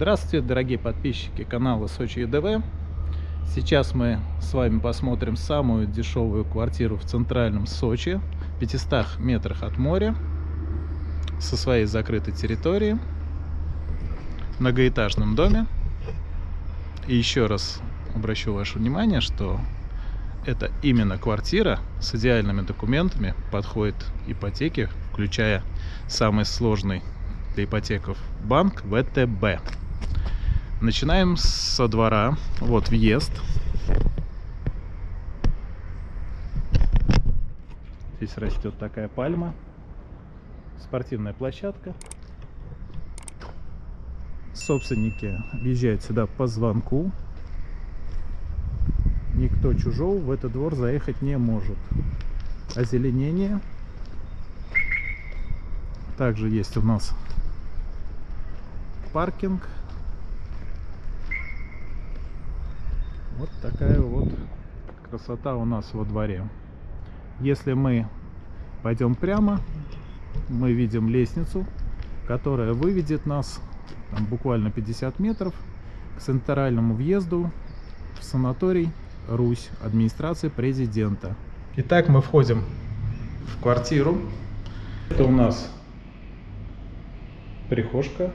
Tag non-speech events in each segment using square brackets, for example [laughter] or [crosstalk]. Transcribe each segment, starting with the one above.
Здравствуйте, дорогие подписчики канала Сочи ЕДВ. Сейчас мы с вами посмотрим самую дешевую квартиру в центральном Сочи, 500 метрах от моря, со своей закрытой территорией, в многоэтажном доме. И еще раз обращу ваше внимание, что это именно квартира с идеальными документами, подходит ипотеке, включая самый сложный для ипотеков банк ВТБ. Начинаем со двора. Вот въезд. Здесь растет такая пальма. Спортивная площадка. Собственники въезжают сюда по звонку. Никто чужого в этот двор заехать не может. Озеленение. Также есть у нас паркинг. Вот такая вот красота у нас во дворе. Если мы пойдем прямо, мы видим лестницу, которая выведет нас там, буквально 50 метров к центральному въезду в санаторий Русь, администрации президента. Итак, мы входим в квартиру. Это у нас прихожка,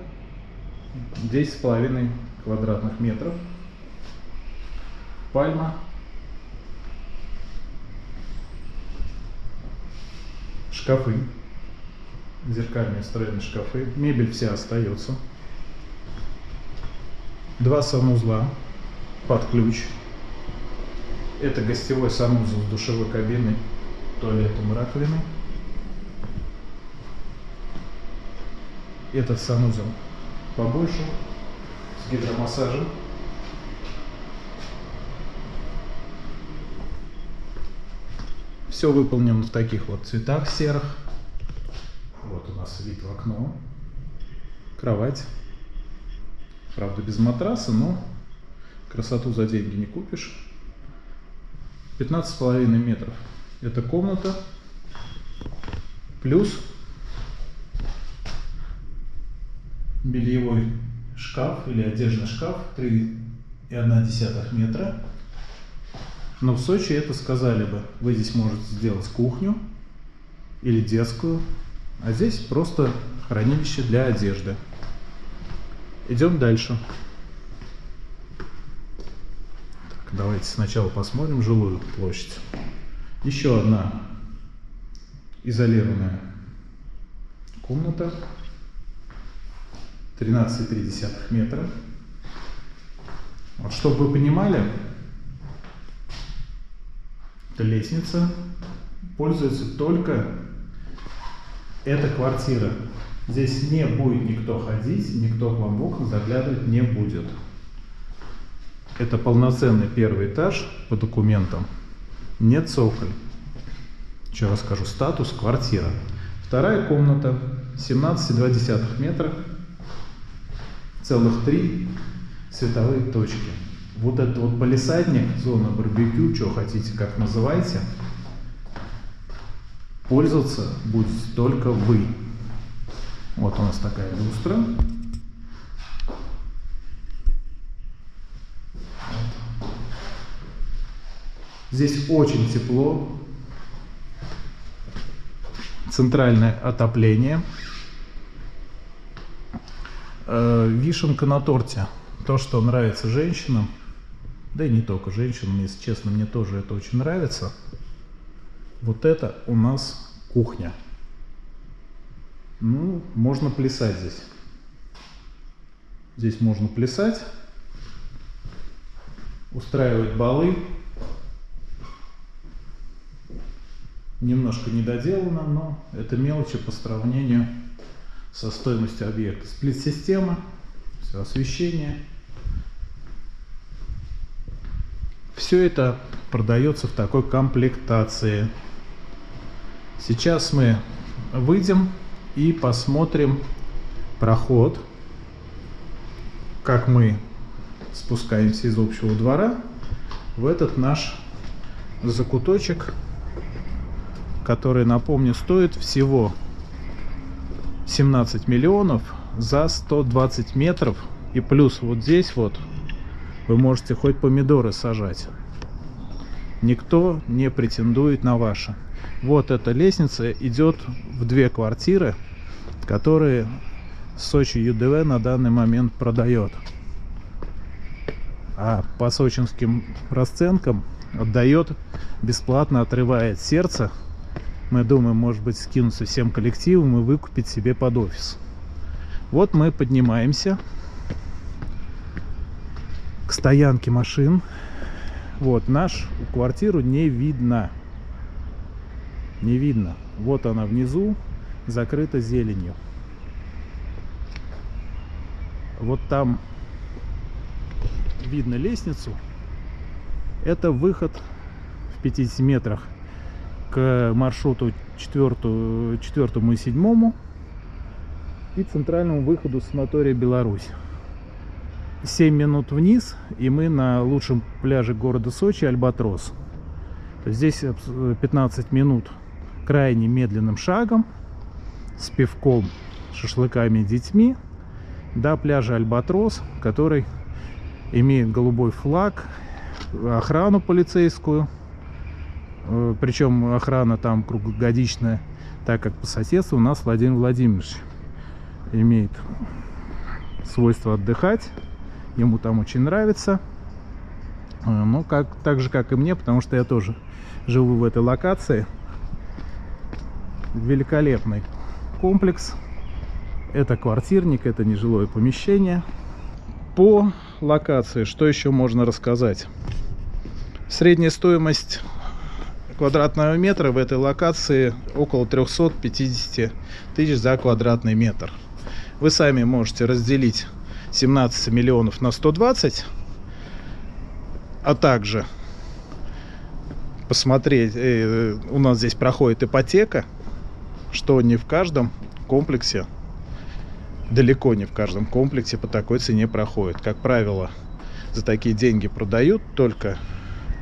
10,5 квадратных метров пальма. Шкафы. Зеркальные встроенные шкафы. Мебель вся остается. Два санузла под ключ. Это гостевой санузел с душевой кабиной, туалетом раковиной. Этот санузел побольше, с гидромассажем. Все выполнено в таких вот цветах серых. Вот у нас вид в окно. Кровать. Правда без матраса, но красоту за деньги не купишь. 15,5 метров. Это комната. Плюс бельевой шкаф или одежный шкаф 3,1 метра. Но в Сочи это сказали бы, вы здесь можете сделать кухню или детскую, а здесь просто хранилище для одежды. Идем дальше. Так, давайте сначала посмотрим жилую площадь. Еще одна изолированная комната. 13,3 метра. Вот, чтобы вы понимали, лестница пользуется только эта квартира. Здесь не будет никто ходить, никто к вам в окна заглядывать не будет. Это полноценный первый этаж по документам. Нет цоколь. Еще раз скажу, статус квартира. Вторая комната, 17,2 метра, целых три световые точки. Вот этот вот полисадник, зона барбекю, что хотите, как называйте, пользоваться будете только вы. Вот у нас такая люстра. Здесь очень тепло. Центральное отопление. Э, вишенка на торте. То, что нравится женщинам. Да и не только женщинам, если честно, мне тоже это очень нравится. Вот это у нас кухня. Ну, можно плясать здесь. Здесь можно плясать, устраивать балы. Немножко недоделано, но это мелочи по сравнению со стоимостью объекта. Сплит-система, все освещение. Все это продается в такой комплектации. Сейчас мы выйдем и посмотрим проход, как мы спускаемся из общего двора в этот наш закуточек, который, напомню, стоит всего 17 миллионов за 120 метров И плюс вот здесь вот вы можете хоть помидоры сажать. Никто не претендует на ваше. Вот эта лестница идет в две квартиры, которые Сочи ЮДВ на данный момент продает. А по сочинским расценкам отдает бесплатно, отрывает сердце. Мы думаем, может быть, скинуться всем коллективом и выкупить себе под офис. Вот мы поднимаемся к стоянке машин. Вот, наш квартиру не видно. Не видно. Вот она внизу, закрыта зеленью. Вот там видно лестницу. Это выход в 50 метрах к маршруту 4, 4 и 7 и центральному выходу санатория Беларусь. 7 минут вниз, и мы на лучшем пляже города Сочи, Альбатрос. Здесь 15 минут крайне медленным шагом, с пивком, шашлыками детьми, до пляжа Альбатрос, который имеет голубой флаг, охрану полицейскую, э, причем охрана там круглогодичная, так как по соседству у нас Владимир Владимирович имеет свойство отдыхать, ему там очень нравится, э, ну, как, так же, как и мне, потому что я тоже живу в этой локации. Великолепный комплекс. Это квартирник, это нежилое помещение. По локации, что еще можно рассказать? Средняя стоимость квадратного метра в этой локации около 350 тысяч за квадратный метр. Вы сами можете разделить 17 миллионов на 120, а также посмотреть, э, у нас здесь проходит ипотека, что не в каждом комплексе далеко не в каждом комплексе по такой цене проходит. Как правило, за такие деньги продают только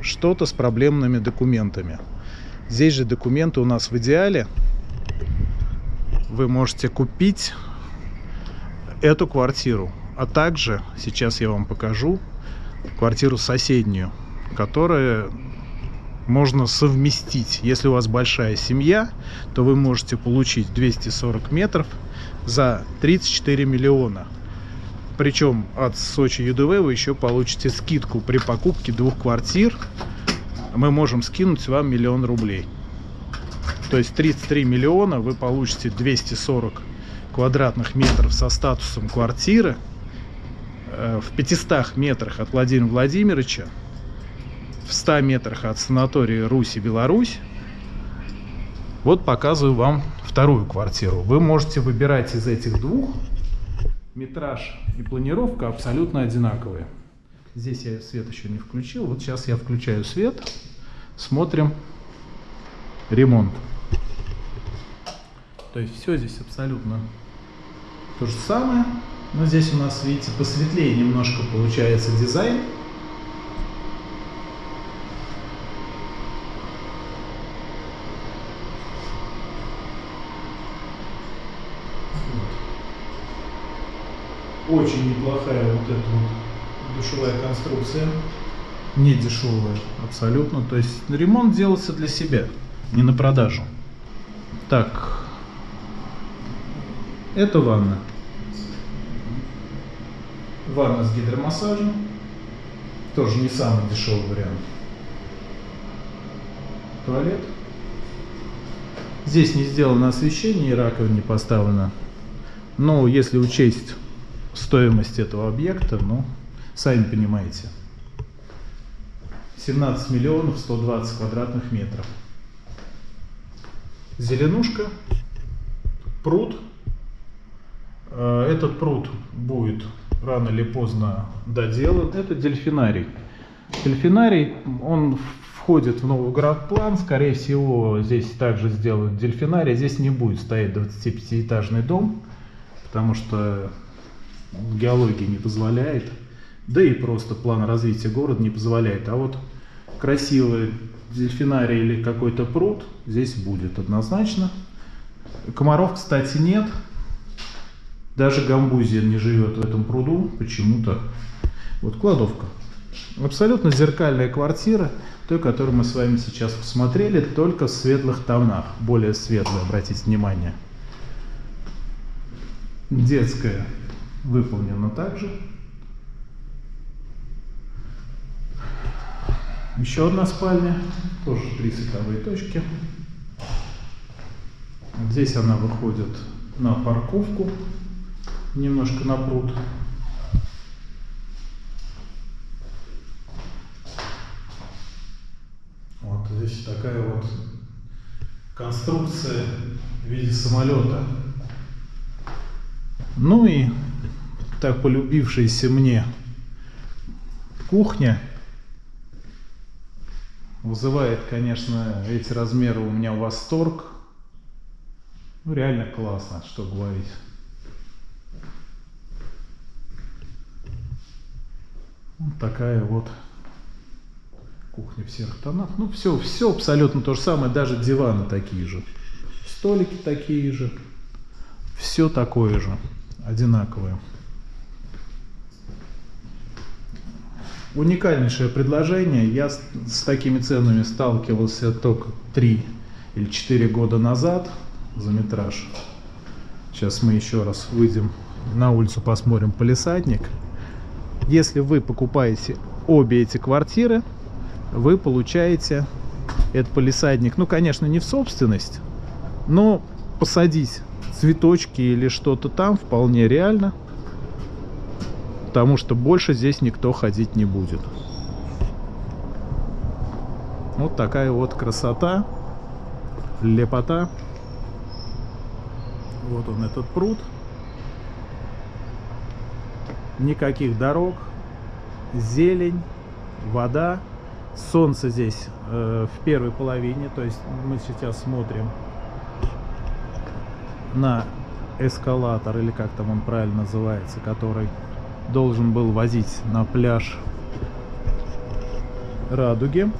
что-то с проблемными документами. Здесь же документы у нас в идеале. Вы можете купить эту квартиру, а также, сейчас я вам покажу, квартиру соседнюю, которая можно совместить. Если у вас большая семья, то вы можете получить 240 метров за 34 миллиона. Причем от Сочи ЮДВ вы еще получите скидку при покупке двух квартир. Мы можем скинуть вам миллион рублей. То есть 33 миллиона вы получите 240 квадратных метров со статусом квартиры в 500 метрах от Владимира Владимировича, в 100 метрах от санатория Руси Беларусь. Вот показываю вам вторую квартиру. Вы можете выбирать из этих двух. Метраж и планировка абсолютно одинаковые. Здесь я свет еще не включил. Вот сейчас я включаю свет. Смотрим ремонт. То есть все здесь абсолютно то же самое. Но здесь у нас, видите, посветлее немножко получается дизайн. Очень неплохая вот эта вот душевая конструкция. Не дешевая абсолютно. То есть ремонт делался для себя, не на продажу. Так, это ванна. Ванна с гидромассажем. Тоже не самый дешевый вариант. Туалет. Здесь не сделано освещение и раковина не поставлена. Но если учесть стоимость этого объекта, ну, сами понимаете. 17 миллионов 120 квадратных метров. Зеленушка, пруд. Э, этот пруд будет рано или поздно доделан. Это дельфинарий. Дельфинарий, он входит в новый город-план. Скорее всего, здесь также сделают дельфинарий. Здесь не будет стоять 25-этажный дом, потому что геология не позволяет, да и просто план развития города не позволяет. А вот красивый дельфинарий или какой-то пруд здесь будет однозначно. Комаров, кстати, нет. Даже гамбузия не живет в этом пруду почему-то. Вот кладовка. Абсолютно зеркальная квартира, той, которую мы с вами сейчас посмотрели, только в светлых тонах. Более светлая, обратите внимание. Детская выполнена также. Еще одна спальня, тоже три световые точки. Здесь она выходит на парковку, немножко на пруд. Вот здесь такая вот конструкция в виде самолета. Ну и так полюбившаяся мне кухня вызывает, конечно, эти размеры у меня восторг. Ну, реально классно, что говорить. Вот такая вот кухня в серых тонах. Ну, все, все абсолютно то же самое, даже диваны такие же. Столики такие же. Все такое же, одинаковое. Уникальнейшее предложение. Я с, с такими ценами сталкивался только 3 или 4 года назад за метраж. Сейчас мы еще раз выйдем на улицу, посмотрим полисадник. Если вы покупаете обе эти квартиры, вы получаете этот полисадник, ну, конечно, не в собственность, но посадить цветочки или что-то там вполне реально, потому что больше здесь никто ходить не будет. Вот такая вот красота, лепота. Вот он этот пруд. Никаких дорог, зелень, вода. Солнце здесь э, в первой половине, то есть мы сейчас смотрим на эскалатор, или как там он правильно называется, который должен был возить на пляж Радуги.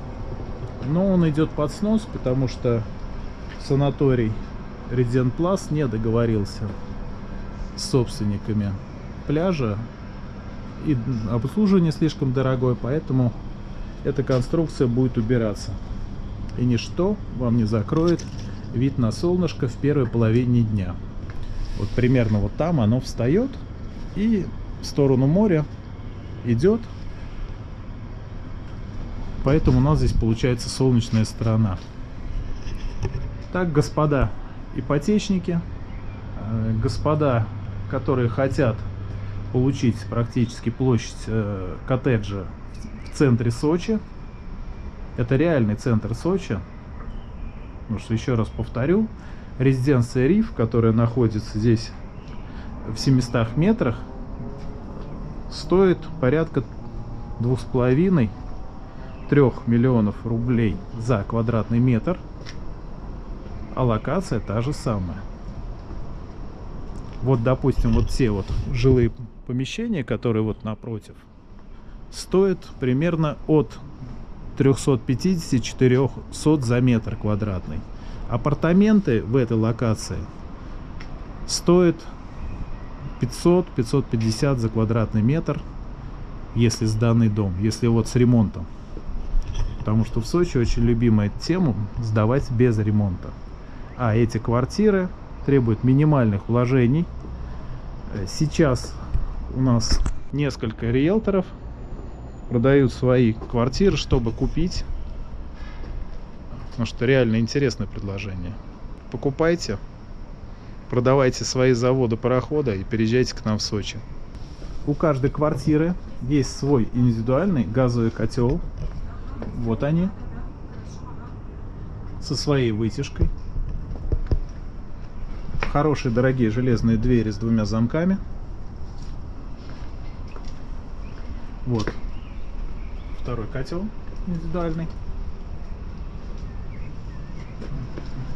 Но он идет под снос, потому что санаторий Резидент Плас не договорился с собственниками пляжа. И обслуживание слишком дорогое, поэтому эта конструкция будет убираться. И ничто вам не закроет вид на солнышко в первой половине дня. Вот примерно вот там оно встает и в сторону моря идет. Поэтому у нас здесь получается солнечная сторона. Так, господа ипотечники, э, господа, которые хотят получить практически площадь э, коттеджа в центре Сочи. Это реальный центр Сочи. Потому что, еще раз повторю, резиденция Риф, которая находится здесь в 700 метрах, стоит порядка двух с половиной трех миллионов рублей за квадратный метр а локация та же самая вот допустим вот все вот жилые помещения которые вот напротив стоят примерно от 350-400 за метр квадратный апартаменты в этой локации стоят 500-550 за квадратный метр, если сданный дом, если вот с ремонтом. Потому что в Сочи очень любимая тема сдавать без ремонта. А эти квартиры требуют минимальных вложений. Сейчас у нас несколько риэлторов продают свои квартиры, чтобы купить. Потому что реально интересное предложение. Покупайте продавайте свои заводы парохода и переезжайте к нам в Сочи. У каждой квартиры есть свой индивидуальный газовый котел. Вот они. Со своей вытяжкой. Хорошие дорогие железные двери с двумя замками. Вот. Второй котел индивидуальный.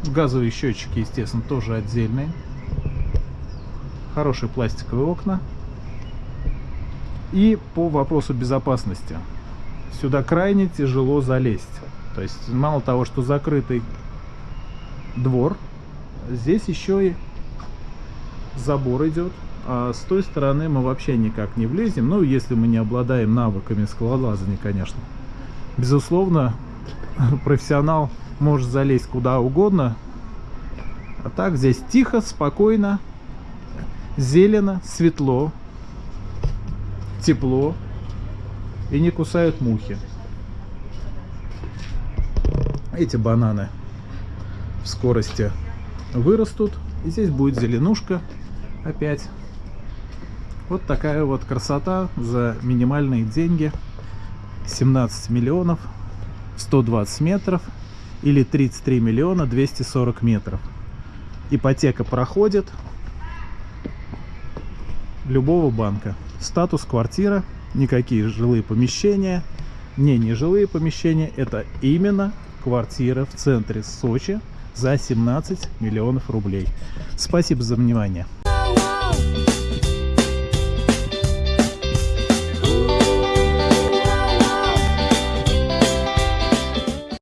Газовые счетчики, естественно, тоже отдельные хорошие пластиковые окна. И по вопросу безопасности. Сюда крайне тяжело залезть. То есть мало того, что закрытый двор, здесь еще и забор идет, а с той стороны мы вообще никак не влезем. Ну, если мы не обладаем навыками скалолазания, конечно. Безусловно, [laughs] профессионал может залезть куда угодно. А так здесь тихо, спокойно, зелено, светло, тепло и не кусают мухи. Эти бананы в скорости вырастут. И здесь будет зеленушка опять. Вот такая вот красота за минимальные деньги. 17 миллионов 120 метров или 33 миллиона 240 метров. Ипотека проходит любого банка. Статус квартира, никакие жилые помещения, не нежилые помещения, это именно квартира в центре Сочи за 17 миллионов рублей. Спасибо за внимание.